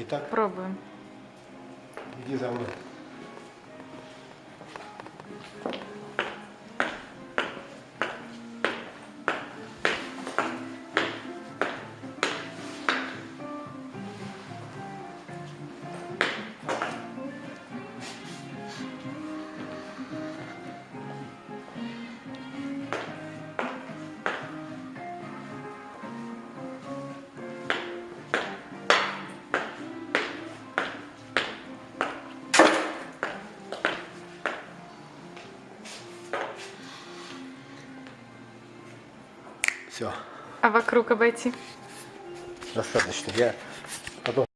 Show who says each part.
Speaker 1: Итак,
Speaker 2: Пробуем.
Speaker 1: иди за мной. Все,
Speaker 2: А вокруг обойти?
Speaker 1: достаточно. Я потом